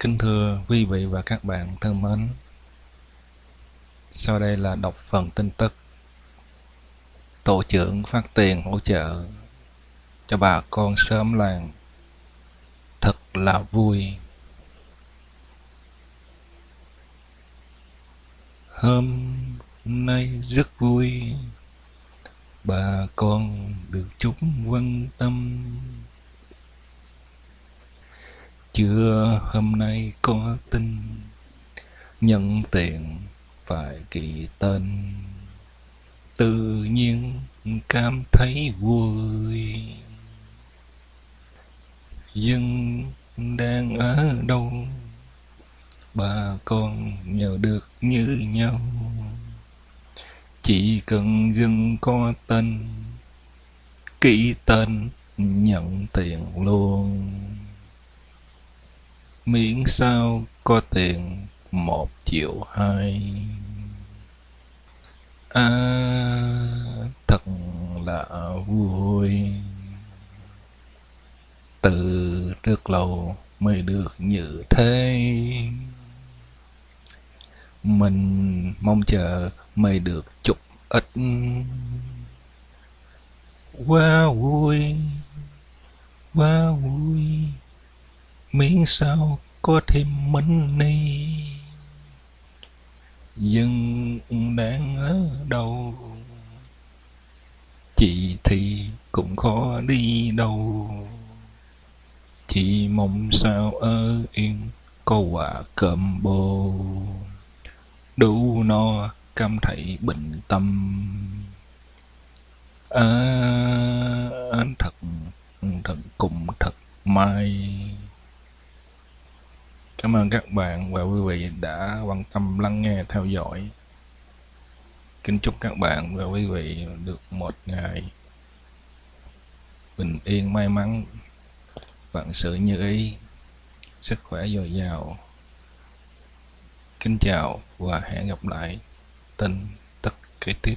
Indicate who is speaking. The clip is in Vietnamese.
Speaker 1: Kính thưa quý vị và các bạn thân mến, sau đây là đọc phần tin tức. Tổ trưởng phát tiền hỗ trợ cho bà con sớm làng. Thật là vui. Hôm nay rất vui, bà con được chúng quan tâm chưa hôm nay có tin nhận tiền phải kỳ tên. Tự nhiên cảm thấy vui. Dân đang ở đâu? Bà con nhờ được như nhau. Chỉ cần dân có tên, ký tên, nhận tiền luôn miễn sao có tiền một triệu hai. À thật là vui. Từ rất lâu mới được như thế. Mình mong chờ mới được chút ít. Quá vui quá vui. Miễn sao có thêm mình money dân đang ở đâu chị thì cũng khó đi đâu. Chị mong sao ở yên có quà cơm bồ. Đủ no cam thấy bình tâm. À, thật thật cùng thật may. Cảm ơn các bạn và quý vị đã quan tâm lắng nghe theo dõi. Kính chúc các bạn và quý vị được một ngày bình yên may mắn, vạn sự như ý, sức khỏe dồi dào. Kính chào và hẹn gặp lại tin tức kế tiếp.